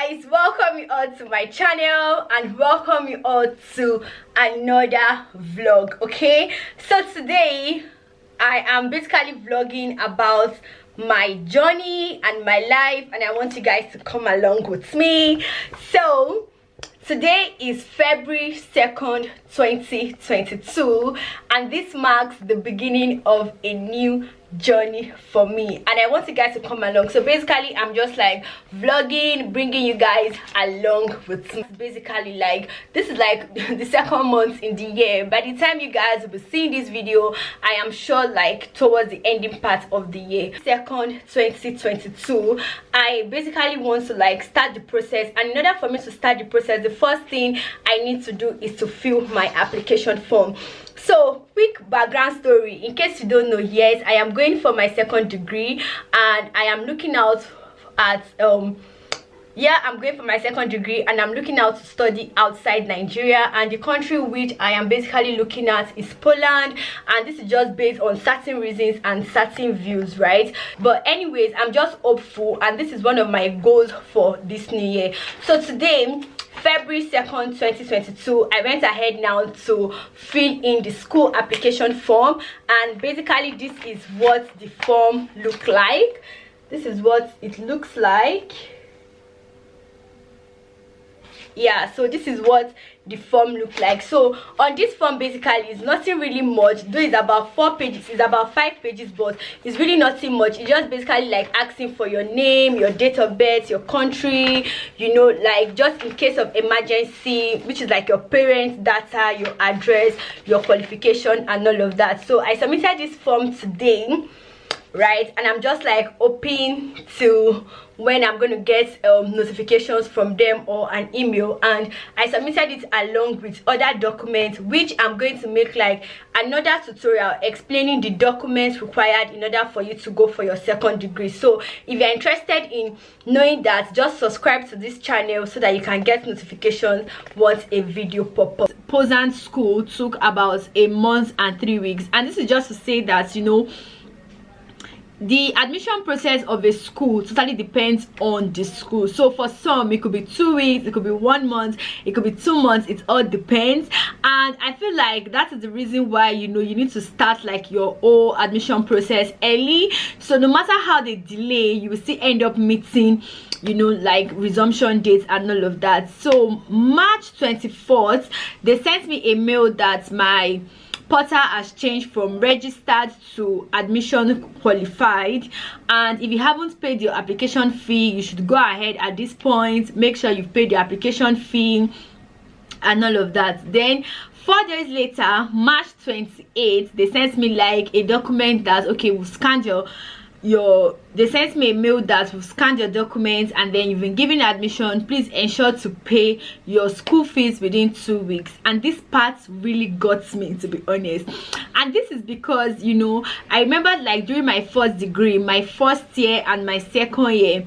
guys welcome you all to my channel and welcome you all to another vlog okay? So today i am basically vlogging about my journey and my life and i want you guys to come along with me. So today is february 2nd 2022 and this marks the beginning of a new journey for me. And i want you guys to come along. So basically i'm just like vlogging bringing you guys along with me. Basically like this is like the second month in the year. By the time you guys will be seeing this video i am sure like towards the ending part of the year. Second 2022 i basically want to like start the process. And in order for me to start the process the first thing i need to do is to fill my application form so quick background story. In case you don't know yes i am going for my second degree and i am looking out at um yeah i'm going for my second degree and i'm looking out to study outside nigeria. And the country which i am basically looking at is poland. And this is just based on certain reasons and certain views right? But anyways i'm just hopeful and this is one of my goals for this new year. So today february 2nd 2022 i went ahead now to fill in the school application form. And basically this is what the form look like. This is what it looks like yeah so this is what the form look like. So on this form basically it's nothing really much though it's about four pages it's about five pages but it's really nothing much. It's just basically like asking for your name your date of birth your country you know like just in case of emergency which is like your parents data your address your qualification and all of that. So i submitted this form today right? And i'm just like hoping to when i'm to get um, notifications from them or an email. And i submitted it along with other documents which i'm going to make like another tutorial explaining the documents required in order for you to go for your second degree. So if you're interested in knowing that just subscribe to this channel so that you can get notifications once a video pop up. Poznan school took about a month and three weeks. And this is just to say that you know the admission process of a school totally depends on the school. So for some it could be two weeks it could be one month it could be two months it all depends. And i feel like that is the reason why you know you need to start like your whole admission process early. So no matter how they delay you will still end up meeting you know like resumption dates and all of that. So march 24th they sent me a mail that my portal has changed from registered to admission qualified. And if you haven't paid your application fee you should go ahead at this point. Make sure you've paid your application fee and all of that. Then four days later march 28th they sent me like a document that okay we'll scan your your they sent me a mail that will scan your documents and then you've been given admission. Please ensure to pay your school fees within two weeks. And this part really got me to be honest. And this is because you know i remember like during my first degree my first year and my second year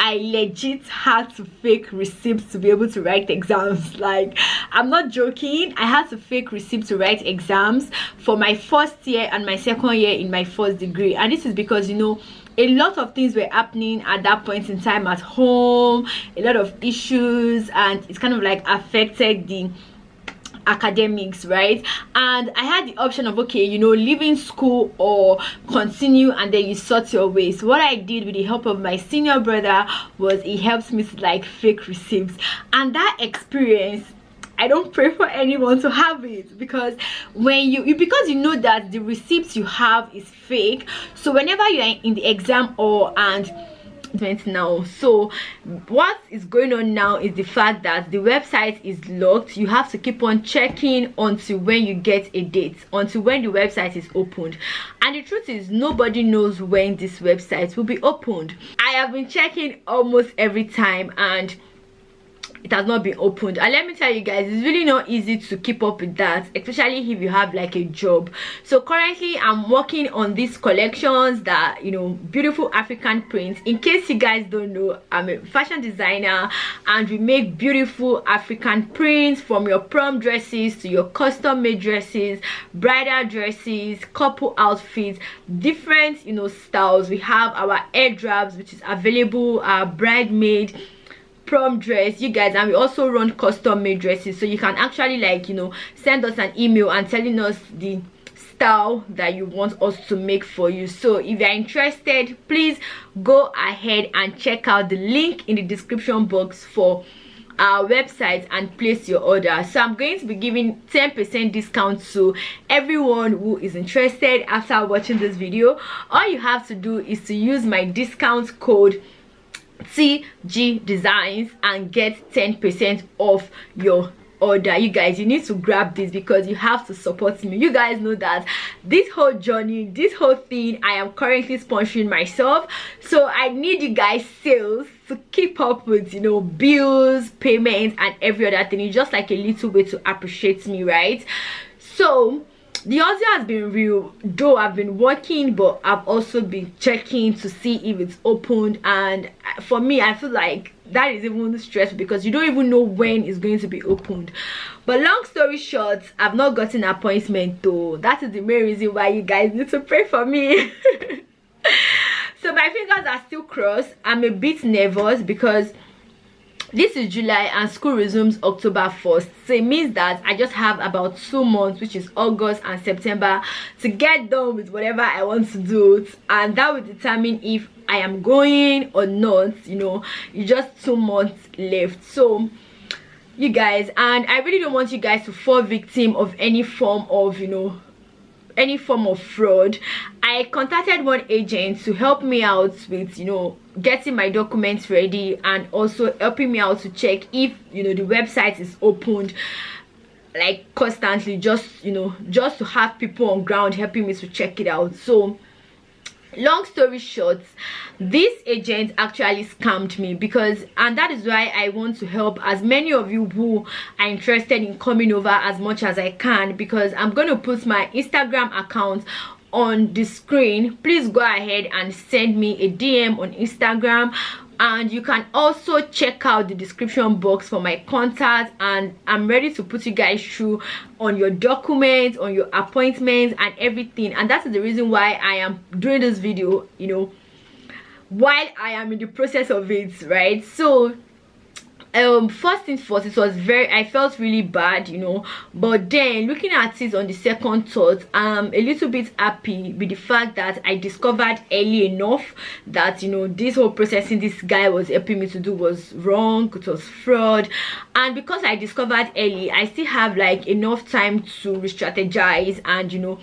I legit had to fake receipts to be able to write exams. Like, I'm not joking. I had to fake receipts to write exams for my first year and my second year in my first degree. And this is because, you know, a lot of things were happening at that point in time at home, a lot of issues, and it's kind of like affected the academics right? And i had the option of okay you know leaving school or continue and then you sort your ways. What i did with the help of my senior brother was he helped me to like fake receipts. And that experience I don't pray for anyone to have it because when you, you because you know that the receipts you have is fake. So whenever you're in the exam or and now. So what is going on now is the fact that the website is locked. You have to keep on checking until when you get a date until when the website is opened. And the truth is nobody knows when this website will be opened. I have been checking almost every time and it has not been opened. And let me tell you guys it's really not easy to keep up with that especially if you have like a job. So currently i'm working on these collections that you know beautiful african prints. In case you guys don't know i'm a fashion designer and we make beautiful african prints from your prom dresses to your custom made dresses bridal dresses couple outfits different you know styles. We have our air which is available our bridesmaid prom dress. You guys and we also run custom made dresses. So you can actually like you know send us an email and telling us the style that you want us to make for you. So if you're interested please go ahead and check out the link in the description box for our website and place your order. So i'm going to be giving 10 percent discount to everyone who is interested after watching this video. All you have to do is to use my discount code tg designs and get 10 percent off your order. You guys you need to grab this because you have to support me. You guys know that this whole journey this whole thing i am currently sponsoring myself. So i need you guys sales to keep up with you know bills payments and every other thing. It's just like a little way to appreciate me right? So the audio has been real though i've been working but i've also been checking to see if it's opened. And for me i feel like that is even stress because you don't even know when it's going to be opened. But long story short i've not gotten an appointment though. That is the main reason why you guys need to pray for me. So my fingers are still crossed. I'm a bit nervous because this is july and school resumes october 1st so it means that i just have about two months which is august and september to get done with whatever i want to do. And that will determine if i am going or not you know. It's just two months left. So you guys and i really don't want you guys to fall victim of any form of you know any form of fraud i contacted one agent to help me out with you know getting my documents ready and also helping me out to check if you know the website is opened like constantly just you know just to have people on ground helping me to check it out. So long story short this agent actually scammed me because and that is why i want to help as many of you who are interested in coming over as much as i can because i'm going to put my instagram account on the screen. Please go ahead and send me a dm on instagram and you can also check out the description box for my contact. And i'm ready to put you guys through on your documents on your appointments and everything. And that's the reason why i am doing this video you know while i am in the process of it right? So um first things first it was very i felt really bad you know. But then looking at it on the second thought i'm a little bit happy with the fact that i discovered early enough that you know this whole processing this guy was helping me to do was wrong it was fraud. And because i discovered early i still have like enough time to re-strategize and you know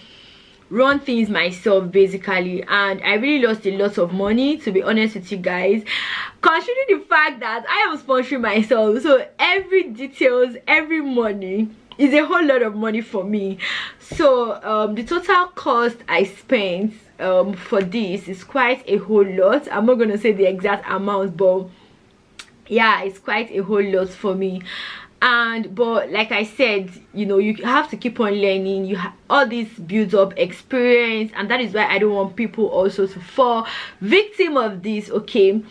run things myself basically. And i really lost a lot of money to be honest with you guys. Considering the fact that i am sponsoring myself so every details every money is a whole lot of money for me. So um, the total cost i spent um, for this is quite a whole lot. I'm not gonna say the exact amount but yeah it's quite a whole lot for me and but like i said you know you have to keep on learning. You have all this builds up experience and that is why i don't want people also to fall victim of this okay?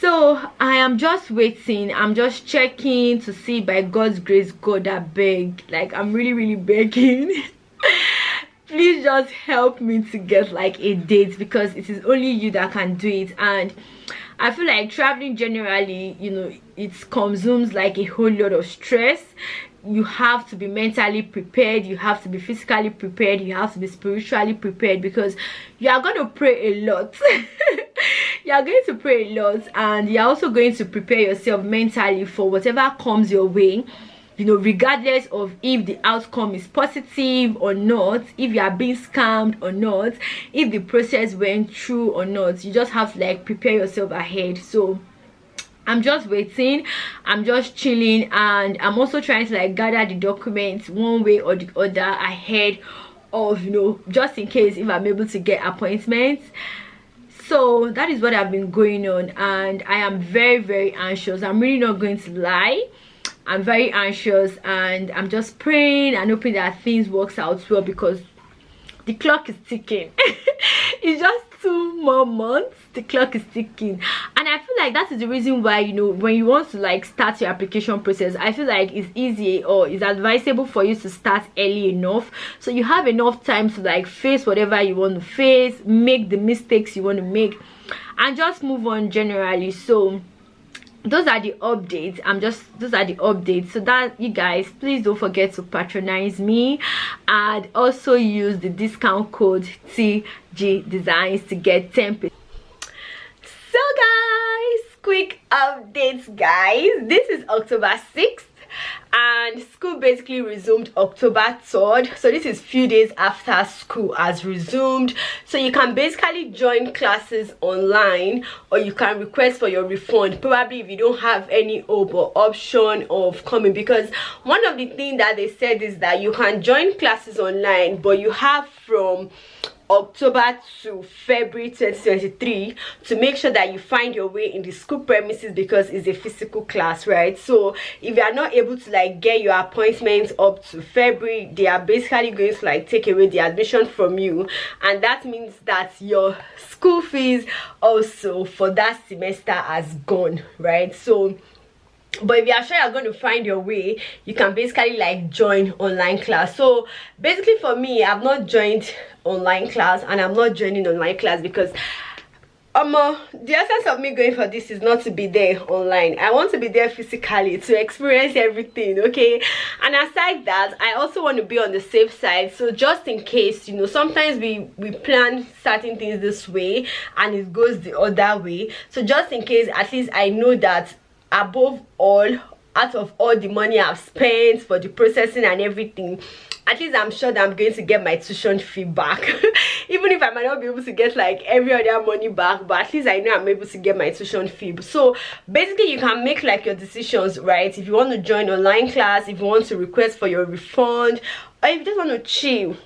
So i am just waiting. I'm just checking to see by god's grace god i beg. Like i'm really really begging. Please just help me to get like a date because it is only you that can do it. And i feel like traveling generally you know it consumes like a whole lot of stress. You have to be mentally prepared you have to be physically prepared you have to be spiritually prepared because you are going to pray a lot. You are going to pray a lot and you're also going to prepare yourself mentally for whatever comes your way you know regardless of if the outcome is positive or not if you are being scammed or not if the process went through or not you just have to like prepare yourself ahead. So i'm just waiting. I'm just chilling and i'm also trying to like gather the documents one way or the other ahead of you know just in case if i'm able to get appointments. So that is what i've been going on and i am very very anxious. I'm really not going to lie i'm very anxious and i'm just praying and hoping that things works out well because the clock is ticking. It's just two more months the clock is ticking. And i feel like that is the reason why you know when you want to like start your application process i feel like it's easy or it's advisable for you to start early enough. So you have enough time to like face whatever you want to face make the mistakes you want to make and just move on generally. So those are the updates. I'm just those are the updates. So that you guys please don't forget to patronize me and also use the discount code tg designs to get 10 so guys quick updates guys. This is october 6th and school basically resumed october 3rd so this is few days after school has resumed. So you can basically join classes online or you can request for your refund probably if you don't have any hope or option of coming. Because one of the things that they said is that you can join classes online but you have from October to February 2023 to make sure that you find your way in the school premises because it's a physical class right? So if you are not able to like get your appointments up to February they are basically going to like take away the admission from you. And that means that your school fees also for that semester has gone right? So but if you are sure you're going to find your way you can basically like join online class. So basically for me i've not joined online class and i'm not joining online class because um uh, the essence of me going for this is not to be there online. I want to be there physically to experience everything okay? And aside that i also want to be on the safe side. So just in case you know sometimes we we plan certain things this way and it goes the other way. So just in case at least i know that above all out of all the money i've spent for the processing and everything at least i'm sure that i'm going to get my tuition fee back. Even if i might not be able to get like every other money back but at least i know i'm able to get my tuition fee. So basically you can make like your decisions right? If you want to join online class if you want to request for your refund or if you just want to chill.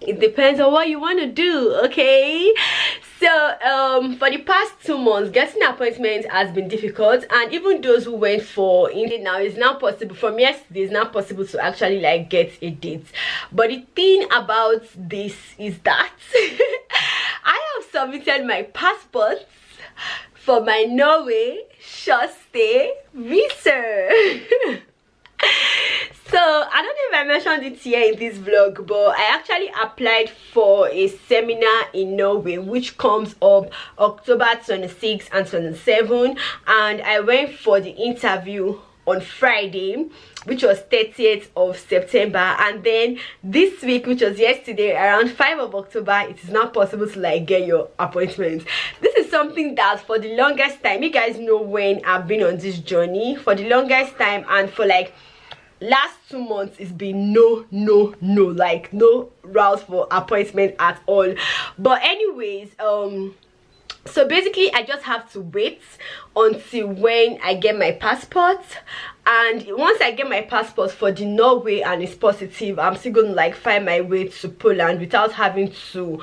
It depends on what you want to do okay so um for the past two months getting appointments has been difficult and even those who went for Indeed now is now possible. From yesterday it's now possible to actually like get a date. But the thing about this is that i have submitted my passports for my norway short stay visa so i don't know if i mentioned it here in this vlog but i actually applied for a seminar in norway which comes up october 26 and 27 and i went for the interview on friday which was 30th of september. And then this week which was yesterday around 5 of october it is not possible to like get your appointment. This is something that for the longest time you guys know when i've been on this journey for the longest time and for like last two months it's been no no no like no route for appointment at all. But anyways um so basically i just have to wait until when i get my passport. And once i get my passport for the norway and it's positive i'm still gonna like find my way to poland without having to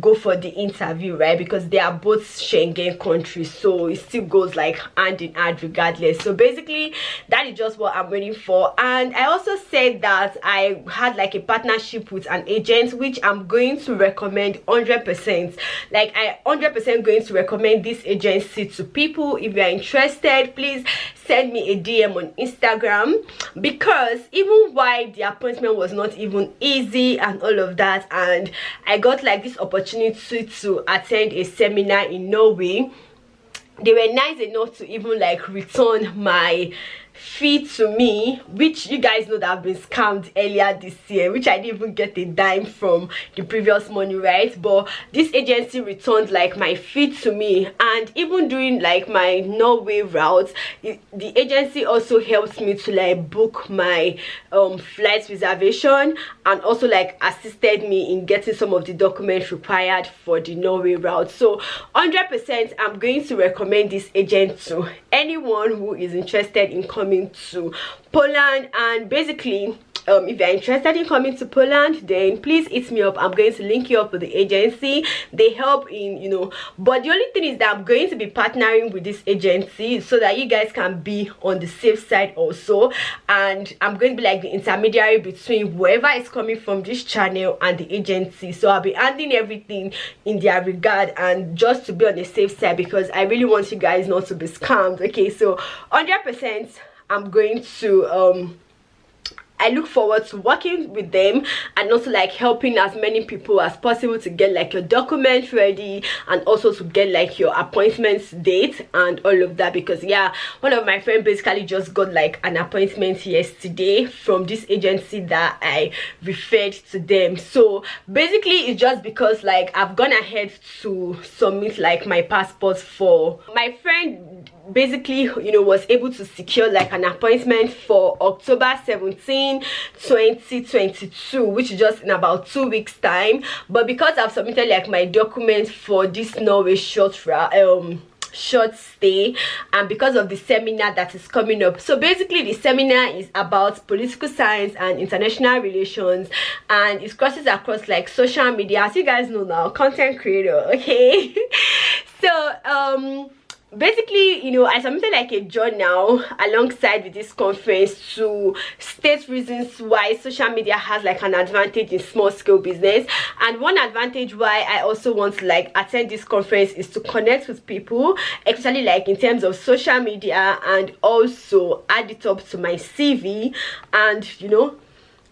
go for the interview right? Because they are both Schengen countries so it still goes like hand in hand regardless. So basically that is just what I'm waiting for. And I also said that I had like a partnership with an agent which I'm going to recommend 100% like I 100% going to recommend this agency to people. If you are interested please send me a DM on Instagram because even why the appointment was not even easy and all of that and I got like this opportunity opportunity to attend a seminar in Norway. They were nice enough to even like return my fee to me which you guys know that i've been scammed earlier this year which i didn't even get a dime from the previous money right? But this agency returned like my fee to me. And even during like my norway route it, the agency also helped me to like book my um flight reservation and also like assisted me in getting some of the documents required for the norway route. So 100 percent i'm going to recommend this agent to anyone who is interested in coming coming to Poland and basically um, if you're interested in coming to Poland then please hit me up. I'm going to link you up with the agency. They help in you know but the only thing is that I'm going to be partnering with this agency so that you guys can be on the safe side also. And I'm going to be like the intermediary between whoever is coming from this channel and the agency. So I'll be handling everything in their regard and just to be on the safe side because I really want you guys not to be scammed. Okay so 100 percent I'm going to um i look forward to working with them and also like helping as many people as possible to get like your documents ready and also to get like your appointments date and all of that because yeah one of my friends basically just got like an appointment yesterday from this agency that i referred to them. So basically it's just because like i've gone ahead to submit like my passport for my friend basically you know was able to secure like an appointment for october 17 2022 which is just in about two weeks time. But because i've submitted like my documents for this norway short um short stay and because of the seminar that is coming up so basically the seminar is about political science and international relations and it crosses across like social media. As you guys know now content creator okay? So um basically you know i submitted like a journal alongside with this conference to state reasons why social media has like an advantage in small scale business. And one advantage why i also want to like attend this conference is to connect with people especially like in terms of social media and also add it up to my cv and you know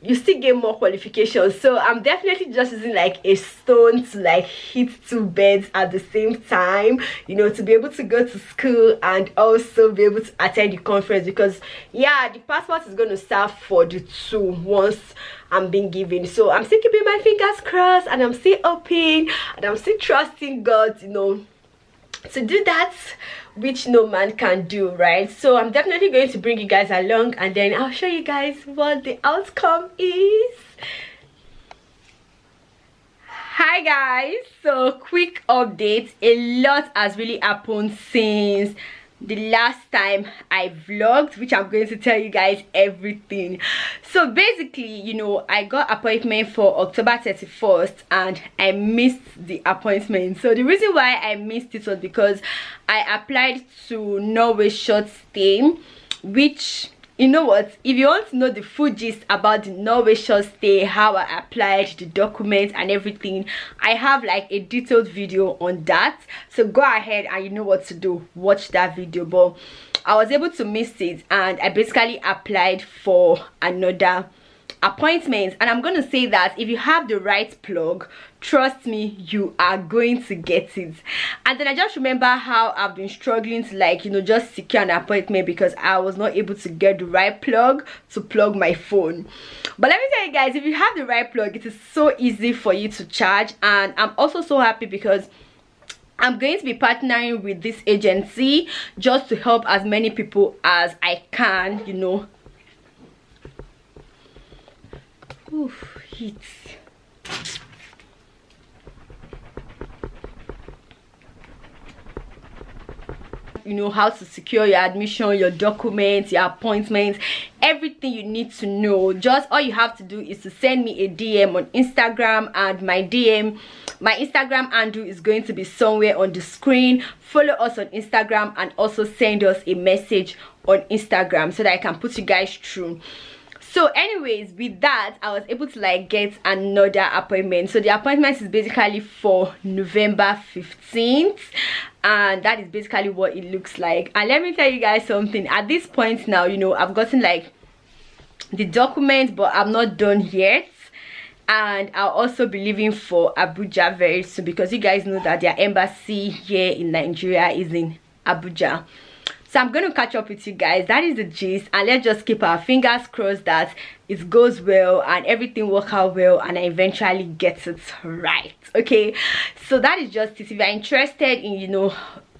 you still get more qualifications. So i'm definitely just using like a stone to like hit two beds at the same time you know to be able to go to school and also be able to attend the conference because yeah the passport is going to serve for the two once i'm being given. So i'm still keeping my fingers crossed and i'm still hoping and i'm still trusting god you know to do that which no man can do right? So i'm definitely going to bring you guys along and then i'll show you guys what the outcome is. Hi guys. So quick update. A lot has really happened since the last time i vlogged which i'm going to tell you guys everything. So basically you know i got appointment for october 31st and i missed the appointment. So the reason why i missed it was because i applied to norway short stay which you know what? If you want to know the full gist about the short stay how i applied the documents and everything i have like a detailed video on that. So go ahead and you know what to do. Watch that video. But i was able to miss it and i basically applied for another appointment. And i'm to say that if you have the right plug trust me you are going to get it. And then i just remember how i've been struggling to like you know just secure an appointment because i was not able to get the right plug to plug my phone. But let me tell you guys if you have the right plug it is so easy for you to charge. And i'm also so happy because I'm going to be partnering with this agency just to help as many people as I can, you know, Oof, heat. You know how to secure your admission your documents your appointments everything you need to know. Just all you have to do is to send me a dm on instagram and my dm my instagram handle is going to be somewhere on the screen. Follow us on instagram and also send us a message on instagram so that i can put you guys through so anyways with that i was able to like get another appointment. So the appointment is basically for november 15th and that is basically what it looks like. And let me tell you guys something. At this point now you know i've gotten like the document but i'm not done yet. And i'll also be leaving for abuja very soon because you guys know that their embassy here in nigeria is in abuja so i'm going to catch up with you guys. That is the gist. And let's just keep our fingers crossed that it goes well and everything work out well and i eventually get it right okay? So that is just it. If you're interested in you know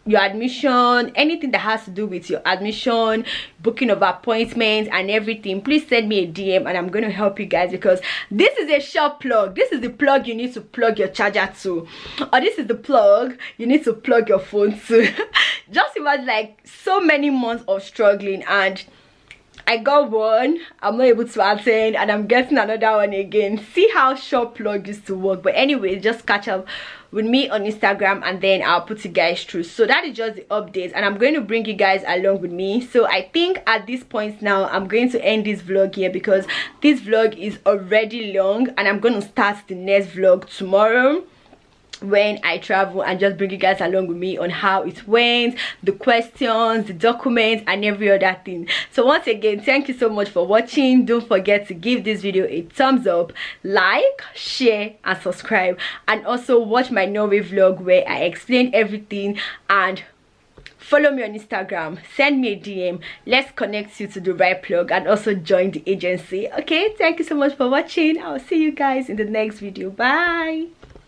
your admission anything that has to do with your admission booking of appointments and everything please send me a dm and i'm going to help you guys because this is a short plug this is the plug you need to plug your charger to or this is the plug you need to plug your phone to just imagine like so many months of struggling and I got one, I'm not able to attend and I'm getting another one again. See how short plug used to work. But anyway, just catch up with me on Instagram and then I'll put you guys through. So that is just the updates and I'm going to bring you guys along with me. So I think at this point now, I'm going to end this vlog here because this vlog is already long and I'm going to start the next vlog tomorrow when I travel and just bring you guys along with me on how it went, the questions, the documents and every other thing. So once again, thank you so much for watching. Don't forget to give this video a thumbs up, like, share and subscribe. And also watch my Norway vlog where I explain everything and follow me on instagram. Send me a dm let's connect you to the right plug and also join the agency. Okay thank you so much for watching. I'll see you guys in the next video. Bye